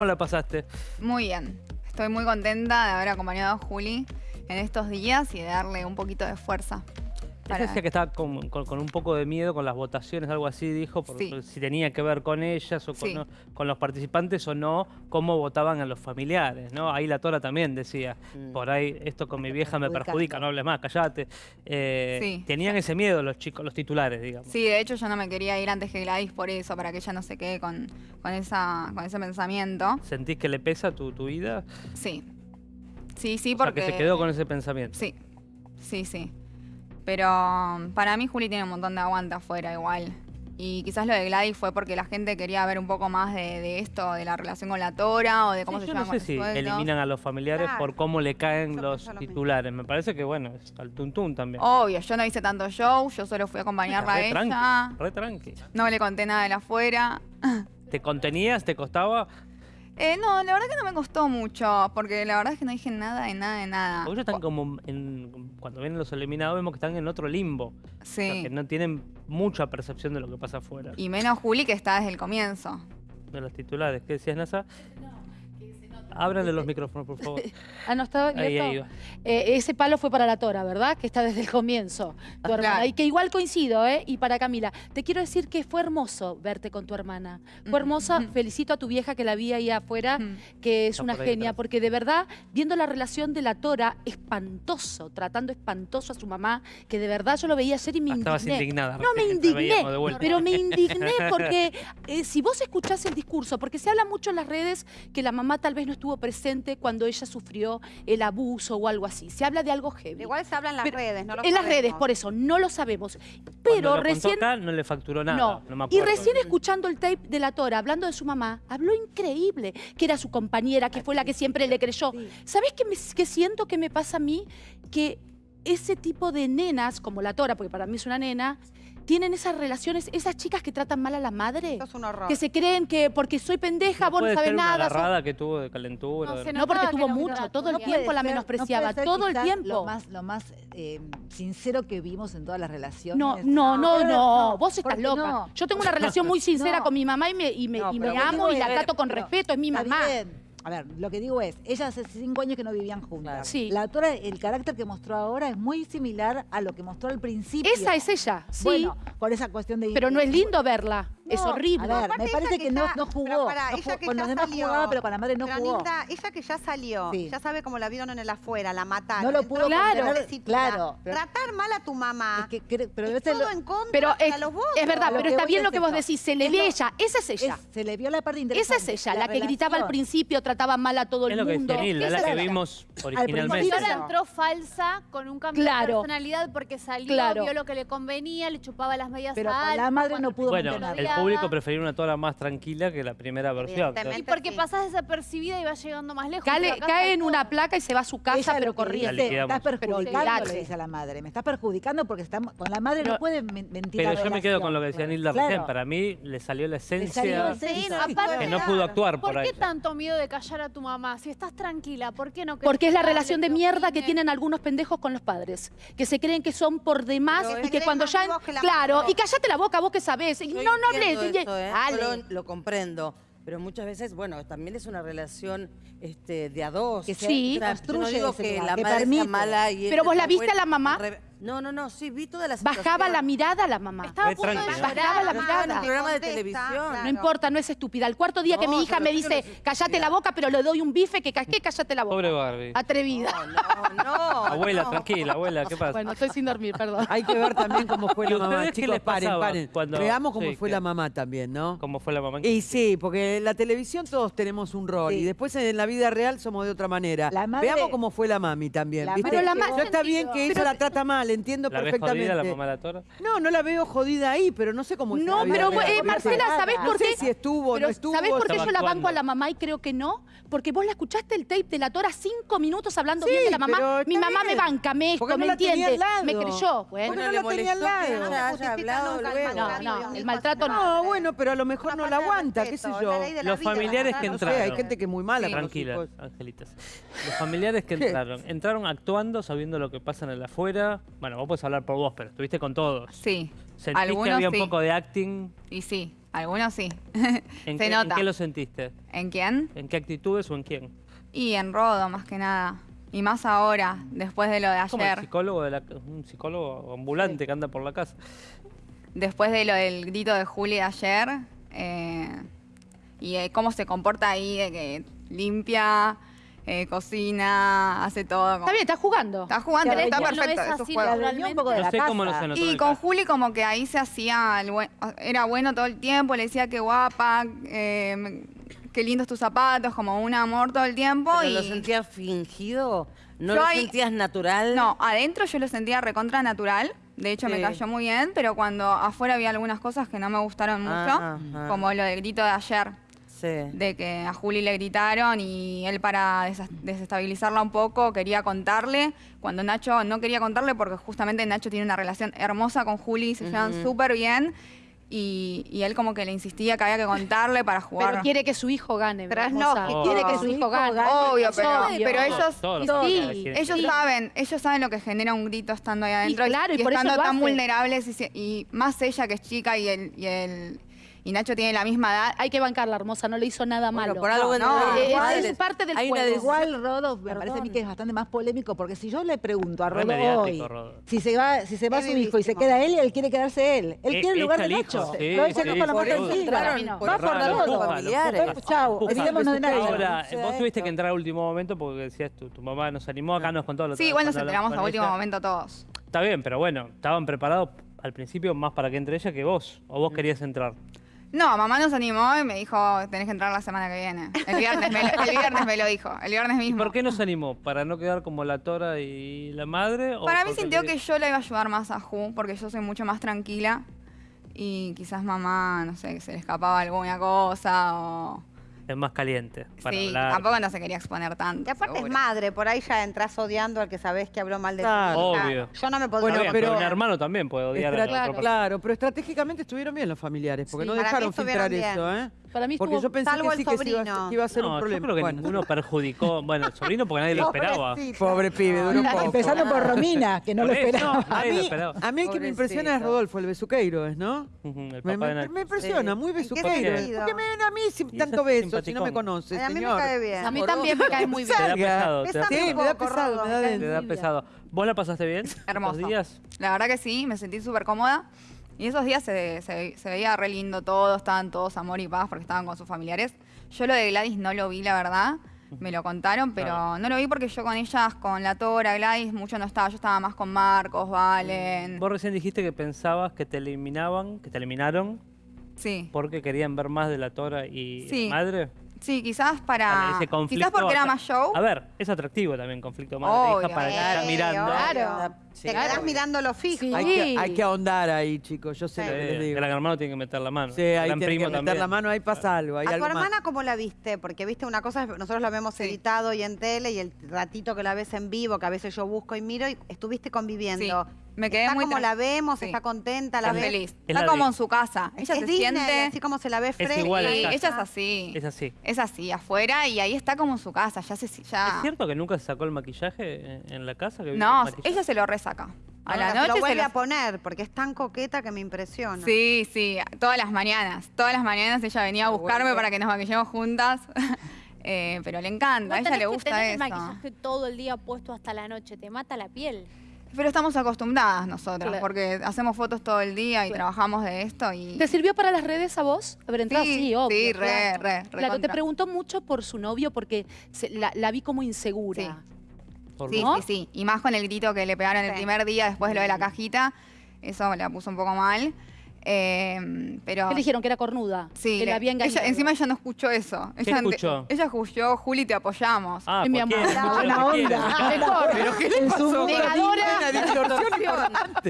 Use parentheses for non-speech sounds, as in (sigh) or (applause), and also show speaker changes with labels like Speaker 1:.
Speaker 1: ¿Cómo la pasaste?
Speaker 2: Muy bien. Estoy muy contenta de haber acompañado a Juli en estos días y de darle un poquito de fuerza.
Speaker 1: Ella decía que estaba con, un poco de miedo con las votaciones, algo así dijo, por, si tenía que ver con ellas o con, los participantes o no, cómo votaban a los familiares, ¿no? Ahí la Tora también decía, mm. por ahí esto con mi vieja me perjudica, no hables más, callate. Eh, tenían ese miedo los chicos, los titulares, digamos.
Speaker 2: Sí, de hecho yo no me quería ir antes que Gladys por eso, para que ella no se quede con, con, esa, con ese pensamiento.
Speaker 1: ¿Sentís que le pesa tu, tu vida?
Speaker 2: Sí. Sí, sí,
Speaker 1: o
Speaker 2: porque...
Speaker 1: Sea que se quedó con ese pensamiento.
Speaker 2: Sí, sí, sí. Pero um, para mí Juli tiene un montón de aguante afuera igual. Y quizás lo de Gladys fue porque la gente quería ver un poco más de, esto, de la relación con la Tora o de cómo se
Speaker 1: yo
Speaker 2: no
Speaker 1: sé si eliminan a los familiares por cómo le caen los titulares. Me parece que, bueno, es al tuntún también.
Speaker 2: Obvio, yo no hice tanto show, yo solo fui a acompañarla a ella.
Speaker 1: re tranqui.
Speaker 2: No le conté nada de la afuera.
Speaker 1: ¿Te contenías? ¿Te costaba?
Speaker 2: Eh, no, la verdad que no me costó mucho, porque la verdad es que no dije nada de nada de nada.
Speaker 1: Porque ellos están como, en, cuando vienen los eliminados, vemos que están en otro limbo. Sí. que no tienen mucha percepción de lo que pasa afuera.
Speaker 2: Y menos Juli, que está desde el comienzo.
Speaker 1: De los titulares. ¿Qué decías, Nasa? Ábranle los (laughs) micrófonos, por favor.
Speaker 3: ah, no estaba ahí, ahí eh, ese palo fue para la Tora, ¿verdad? Que está desde el comienzo, tu hermana. Y que igual coincido, ¿eh? Y para Camila. Te quiero decir que fue hermoso verte con tu hermana. Fue hermosa. Felicito a tu vieja que la vi ahí afuera, que es una genia, porque de verdad, viendo la relación de la Tora, espantoso, tratando espantoso a su mamá, que de verdad yo lo veía ayer y me
Speaker 1: Estabas indignada.
Speaker 3: No, me indigné, pero me indigné porque (laughs) eh, si vos escuchás el discurso, porque se habla mucho en las redes que la mamá tal vez no estuvo presente cuando ella sufrió el abuso o algo así. Se habla de algo heavy.
Speaker 4: Igual se habla en las redes, no lo
Speaker 3: En las redes, por eso, no lo sabemos. Pero recién...
Speaker 1: no le facturó nada,
Speaker 3: no. y recién escuchando el tape de la Tora, hablando de su mamá, habló increíble, que era su compañera, que fue la que siempre le creyó. ¿Sabes qué, qué siento que me pasa a mí? Que ese tipo de nenas, como la Tora, porque para mí es una nena, tienen esas relaciones, esas chicas que tratan mal a la madre.
Speaker 4: es un horror.
Speaker 3: Que se creen que porque soy pendeja, vos no sabés nada.
Speaker 1: Una agarrada que tuvo de calentura.
Speaker 3: No, porque tuvo mucho, todo el tiempo la menospreciaba, todo el tiempo.
Speaker 5: Lo más, lo más eh, sincero que vimos en todas las relaciones.
Speaker 3: No, no, no, no, vos estás loca. Yo tengo una relación muy (laughs) sincera con mi mamá y me, y me, y me amo y la trato con respeto, es mi mamá.
Speaker 5: A ver, lo que digo es, ellas hace cinco años que no vivían juntas.
Speaker 3: Sí.
Speaker 5: La autora, el carácter que mostró ahora es muy similar a lo que mostró al principio.
Speaker 3: Esa es ella, sí.
Speaker 5: Bueno, por esa cuestión de...
Speaker 3: Pero no es lindo verla es horrible.
Speaker 5: A ver, me parece que, no, no, jugó. Para, ella que con los demás salió, jugaba, pero con la madre no pero jugó.
Speaker 4: ella que ya salió, ya sabe cómo la vieron en el afuera, la mataron.
Speaker 5: No lo pudo
Speaker 3: claro,
Speaker 5: claro.
Speaker 4: Tratar mal a tu mamá.
Speaker 5: Es que, pero es
Speaker 4: todo en contra
Speaker 3: pero es, los Es verdad, pero está bien lo que vos decís. Se le ve ella. Esa es ella.
Speaker 5: se le vio la parte interesante.
Speaker 3: Esa es ella, la, que gritaba al principio, trataba mal a todo el mundo.
Speaker 1: Es lo que es la que vimos originalmente.
Speaker 6: Ella entró falsa con un cambio de personalidad porque salió, vio lo que le convenía, le chupaba las medias
Speaker 5: pero
Speaker 6: a
Speaker 5: la madre no pudo
Speaker 1: Bueno, el público prefirió una toda más tranquila que la primera versión.
Speaker 6: Y porque pasás desapercibida y vas llegando más lejos.
Speaker 3: cae en una placa y se va a su casa, pero corriendo.
Speaker 5: Estás perjudicando, le dice a la madre. Me estás perjudicando porque estamos, con la madre no puede mentir.
Speaker 1: Pero yo me quedo con lo que decía Nilda recién. Para mí le salió la esencia que no pudo actuar por,
Speaker 6: ¿Por qué tanto miedo de callar a tu mamá? Si estás tranquila, ¿por qué no
Speaker 3: Porque es la relación de mierda que tienen algunos pendejos con los padres. Que se creen que son por demás y que cuando ya... Claro, y callate la boca, vos que sabés. No, no hables.
Speaker 7: ¿Eh? lo comprendo. Pero muchas veces, bueno, también es una relación este, de a dos.
Speaker 3: Que sí.
Speaker 7: Yo no digo que la madre sea mala y
Speaker 3: Pero vos la viste a la mamá.
Speaker 7: No, no, no, sí, vi toda la
Speaker 3: situación. Bajaba la mirada la mamá.
Speaker 6: Estaba a punto de
Speaker 3: Bajaba la mirada.
Speaker 7: En un programa de televisión.
Speaker 3: No importa, no es estúpida. El cuarto día que mi hija me dice, callate la boca, pero le doy un bife, que ¿qué? Callate la boca.
Speaker 1: Pobre Barbie.
Speaker 3: Atrevida.
Speaker 7: No, no, (laughs)
Speaker 1: Abuela, tranquila, abuela, ¿qué pasa?
Speaker 3: Bueno, estoy sin dormir, perdón.
Speaker 8: Hay que ver también cómo fue la mamá. Chicos, paren, paren. Veamos cómo fue la mamá también, ¿no?
Speaker 1: ¿Cómo fue la mamá?
Speaker 8: Y sí, porque en la televisión todos tenemos un rol y después en la vida real somos de otra manera. Veamos cómo fue la mami también, ¿viste? Yo está bien que ella la trata mal, entiendo perfectamente
Speaker 1: jodida la mamá de la Tora?
Speaker 8: No, no la veo jodida ahí, pero no sé cómo
Speaker 3: No, pero eh, Marcela, ¿sabés por qué?
Speaker 8: No sé si estuvo o no estuvo.
Speaker 3: ¿Sabés por qué yo la banco a la mamá y creo que no? Porque vos la escuchaste el tape de la Tora cinco minutos hablando bien de la mamá. Mi mamá me banca, me esto, me entiende. Me creyó.
Speaker 8: Bueno, no la tenía al lado.
Speaker 3: No, no, el maltrato no.
Speaker 8: No, bueno, pero a lo mejor no la aguanta, qué sé yo.
Speaker 1: Los familiares que entraron.
Speaker 8: Hay gente que es muy mala.
Speaker 1: Tranquila, angelitas. Los familiares que entraron, entraron actuando, sabiendo lo que pasa en el afuera. Bueno, vos podés hablar por vos, pero estuviste con todos.
Speaker 2: Sí.
Speaker 1: ¿Sentís que había un poco de acting?
Speaker 2: Y sí, Algunos sí.
Speaker 1: ¿En (laughs)
Speaker 2: Se
Speaker 1: qué,
Speaker 2: nota.
Speaker 1: ¿En qué lo sentiste?
Speaker 2: ¿En quién?
Speaker 1: ¿En qué actitudes o en quién?
Speaker 2: Y en Rodo, más que nada. Y más ahora, después de lo de
Speaker 1: Como el
Speaker 2: ayer.
Speaker 1: psicólogo, de la- un psicólogo ambulante que anda por la casa.
Speaker 2: Después de lo del grito de Juli de ayer. eh, y eh, cómo se comporta ahí, de que limpia, eh, cocina, hace todo. como-
Speaker 3: Está bien, está jugando.
Speaker 2: Está jugando, está
Speaker 6: no
Speaker 2: perfecto.
Speaker 6: es
Speaker 2: es
Speaker 6: así
Speaker 5: un poco de
Speaker 1: No
Speaker 5: la
Speaker 1: sé cómo no notó
Speaker 2: Y con. Juli como que ahí se hacía, el buen- era bueno todo el tiempo, le decía que guapa, eh, qué lindos tus zapatos, como un amor todo el tiempo.
Speaker 7: ¿Pero
Speaker 2: y
Speaker 7: lo sentías fingido? ¿No
Speaker 2: Yo
Speaker 7: lo
Speaker 2: ahí-
Speaker 7: sentías natural?
Speaker 2: No, adentro yo lo sentía recontra natural. De hecho, me cayó muy bien, pero cuando afuera había algunas cosas que no me gustaron mucho,
Speaker 7: Ah,
Speaker 2: como lo del grito de ayer,
Speaker 7: Sí.
Speaker 2: de que a Juli le gritaron y él para desestabilizarla un poco quería contarle, cuando Nacho no quería contarle porque justamente Nacho tiene una relación hermosa con Juli, se llevan súper bien y, y él como que le insistía que había que contarle para jugar.
Speaker 3: Pero quiere que su hijo gane. Hermosa.
Speaker 4: lógico.
Speaker 3: Quiere que su hijo gane.
Speaker 2: Obvio, pero,
Speaker 3: obvio.
Speaker 2: pero ellos,
Speaker 1: Todos
Speaker 3: Sí,
Speaker 2: saben, ellos saben lo que genera un grito estando ahí adentro
Speaker 3: claro, y por
Speaker 2: estando tan
Speaker 3: hace.
Speaker 2: vulnerables y, se- y más ella que es chica y el, y el y Nacho tiene la misma edad.
Speaker 3: Hay que bancarla, hermosa, no le hizo nada
Speaker 7: Bueno,
Speaker 3: malo.
Speaker 7: por algo
Speaker 2: no,
Speaker 3: es- parte del
Speaker 7: hay
Speaker 3: juego.
Speaker 5: Igual, Rodo, me
Speaker 3: Perdón.
Speaker 5: parece a mí que es bastante más polémico, porque si yo le pregunto a
Speaker 1: Re
Speaker 5: Rodo
Speaker 1: mediático,
Speaker 5: hoy,
Speaker 1: Rodo.
Speaker 5: si se va, si se va
Speaker 4: Es
Speaker 5: su hijo y se queda él, él quiere quedarse él. Él
Speaker 1: Eh,
Speaker 5: quiere el lugar de
Speaker 1: al
Speaker 5: Nacho.
Speaker 1: sí,
Speaker 5: Lo dice
Speaker 1: sí,
Speaker 5: con la
Speaker 1: por
Speaker 5: Va por
Speaker 1: Empuja.
Speaker 5: olvidémonos de Nacho.
Speaker 1: Ahora,
Speaker 7: Sea
Speaker 1: vos tuviste que entrar al último momento porque decías tu, tu mamá nos animó, acá nos contó lo
Speaker 2: Sí, igual nos enteramos
Speaker 1: hablamos
Speaker 2: a
Speaker 1: con
Speaker 2: último momento todos.
Speaker 1: Está bien, pero bueno, estaban preparados al principio más para que entre ella que vos. O vos querías entrar.
Speaker 2: No, mamá nos animó y me dijo, tenés que entrar la semana que viene. El viernes me lo, el viernes me lo dijo, el viernes
Speaker 1: ¿Y
Speaker 2: mismo.
Speaker 1: por qué nos animó? ¿Para no quedar como la Tora y la madre? o
Speaker 2: Para mí sintió que yo le iba a ayudar más a Ju, porque yo soy mucho más tranquila. Y quizás mamá, no sé, se le escapaba alguna cosa o...
Speaker 1: Es más caliente. Para
Speaker 2: sí,
Speaker 1: hablar.
Speaker 2: tampoco no se quería exponer tanto.
Speaker 4: Y aparte es madre, por ahí ya entras odiando al que sabés que habló mal de
Speaker 8: Claro.
Speaker 4: tu hija.
Speaker 1: Obvio.
Speaker 4: Yo no me podría...
Speaker 8: Bueno, pero-
Speaker 1: pero un hermano también puede odiar a la.
Speaker 8: Claro, pero estratégicamente estuvieron bien los familiares, porque
Speaker 4: Sí,
Speaker 8: no dejaron filtrar eso, ¿eh?
Speaker 3: Para mí
Speaker 8: Porque
Speaker 3: estuvo...
Speaker 8: yo pensé
Speaker 4: Salvo
Speaker 8: que sí que se iba, a-
Speaker 4: sobrino.
Speaker 8: que iba a ser
Speaker 1: No,
Speaker 8: un
Speaker 1: yo
Speaker 8: problema.
Speaker 1: creo que
Speaker 8: Bueno.
Speaker 1: ninguno perjudicó. Bueno, el sobrino porque nadie lo esperaba.
Speaker 8: Pobre pibe, duró poco.
Speaker 5: Empezando por Romina, que no lo
Speaker 1: Por eso,
Speaker 5: esperaba.
Speaker 8: A
Speaker 1: nadie lo
Speaker 8: mí,
Speaker 1: esperaba.
Speaker 8: a mí el que me impresiona es
Speaker 7: Pobrecito.
Speaker 8: Rodolfo, el besuqueiro, ¿es, no?
Speaker 1: Ujú, El
Speaker 8: Me,
Speaker 1: papá de
Speaker 8: me-
Speaker 1: Nacho.
Speaker 8: me impresiona,
Speaker 7: Sí.
Speaker 8: muy
Speaker 4: ¿En qué
Speaker 8: besuqueiro.
Speaker 4: sentido?
Speaker 8: Porque me ven a mí sin
Speaker 1: Y
Speaker 8: tanto beso, si no me
Speaker 1: simpaticón.
Speaker 8: conoce,
Speaker 4: Ay, a mí me
Speaker 8: señor.
Speaker 4: cae bien.
Speaker 3: A mí también me cae muy bien.
Speaker 1: Te da pesado. Te da,
Speaker 4: Pésame
Speaker 8: Sí,
Speaker 4: un
Speaker 8: me da
Speaker 4: poco,
Speaker 8: pesado,
Speaker 4: Rodo,
Speaker 8: me da
Speaker 4: me cae
Speaker 1: da pesado. ¿Vos la pasaste bien?
Speaker 2: Hermoso.
Speaker 1: ¿Los días?
Speaker 2: La verdad que sí, me sentí súper cómoda. Y esos días se, se- se veía re lindo todo, estaban todos amor y paz porque estaban con sus familiares. Yo lo de Gladys no lo vi, la verdad. Me lo contaron, pero
Speaker 1: Claro.
Speaker 2: no lo vi porque yo con ellas, con la Tora, Gladys, mucho no estaba. Yo estaba más con Marcos, Valen.
Speaker 1: Vos recién dijiste que pensabas que te eliminaban, que te eliminaron
Speaker 2: Sí.
Speaker 1: porque querían ver más de la Tora y
Speaker 2: Sí.
Speaker 1: madre.
Speaker 2: Sí, quizás para.
Speaker 1: Ese conflicto
Speaker 2: Quizás porque era más show.
Speaker 1: A ver, es atractivo también conflicto madre-hija para que está mirando.
Speaker 3: Claro.
Speaker 7: Sí,
Speaker 4: Te quedás
Speaker 7: claro.
Speaker 4: mirando lo fijo.
Speaker 3: Sí.
Speaker 8: Hay que, hay que ahondar ahí, chicos, yo sé
Speaker 4: Sí.
Speaker 8: lo que les digo.
Speaker 1: el gran hermano tiene que meter la mano.
Speaker 8: Sí,
Speaker 1: el
Speaker 8: ahí tiene que meter
Speaker 1: también.
Speaker 8: la mano, ahí pasa algo, hay
Speaker 4: ¿A tu
Speaker 8: más.
Speaker 4: hermana cómo la viste? Porque viste una cosa, nosotros la vemos
Speaker 2: Sí.
Speaker 4: editado y en tele y el ratito que la ves en vivo, que a veces yo busco y miro, y estuviste conviviendo.
Speaker 2: Sí, me quedé
Speaker 4: está
Speaker 2: muy
Speaker 4: como la vemos,
Speaker 2: Sí.
Speaker 4: está contenta, la
Speaker 2: Está
Speaker 4: ves.
Speaker 2: feliz.
Speaker 1: Es
Speaker 2: Está como en su casa. Ella
Speaker 4: es
Speaker 2: se
Speaker 4: Disney,
Speaker 2: siente.
Speaker 4: así como se la ve fresca.
Speaker 1: igual
Speaker 2: Sí, ella es así.
Speaker 1: Es así.
Speaker 2: Es así, afuera y ahí está como en su casa. Ya se. Ya...
Speaker 1: ¿Es cierto que nunca se sacó el maquillaje en- la casa? que
Speaker 2: No, ella se lo resaca. A la
Speaker 4: se
Speaker 2: noche
Speaker 4: lo
Speaker 2: se
Speaker 4: vuelve
Speaker 2: lo-
Speaker 4: a poner, porque es tan coqueta que me impresiona.
Speaker 2: Sí, sí, todas las mañanas. Todas las mañanas ella venía a buscarme
Speaker 7: bueno.
Speaker 2: para que nos maquillemos juntas. (laughs) Eh, pero le encanta, a ella le
Speaker 6: que
Speaker 2: gusta
Speaker 6: tener el
Speaker 2: eso.
Speaker 6: maquillaje todo el día puesto hasta la noche, te mata la piel.
Speaker 2: Pero estamos acostumbradas nosotras,
Speaker 3: Claro.
Speaker 2: porque hacemos fotos todo el día y
Speaker 3: Claro.
Speaker 2: trabajamos de esto y...
Speaker 3: ¿Te sirvió para las redes a vos? Haber entrado
Speaker 2: Sí,
Speaker 3: sí, obvio.
Speaker 2: sí, re,
Speaker 3: claro.
Speaker 2: re,
Speaker 3: Claro, te preguntó mucho por su novio porque se- la, la vi como insegura.
Speaker 2: Sí, sí, sí. Y más con el grito que le pegaron el primer día después de lo de la cajita. Eso la puso un poco mal. Eh, pero...
Speaker 3: ¿Qué le dijeron? Que era cornuda.
Speaker 2: Sí,
Speaker 3: que
Speaker 2: le-
Speaker 3: la había engañado.
Speaker 2: ella, encima ella no escuchó eso.
Speaker 1: ¿Qué
Speaker 2: ella,
Speaker 1: escuchó?
Speaker 2: Ella escuchó, Juli, te apoyamos.
Speaker 1: Ah,
Speaker 3: mi amor.
Speaker 1: quiere,
Speaker 5: onda.
Speaker 8: ¿Pero qué le pasó?
Speaker 3: Negadora.
Speaker 8: Una (laughs) distorsión importante.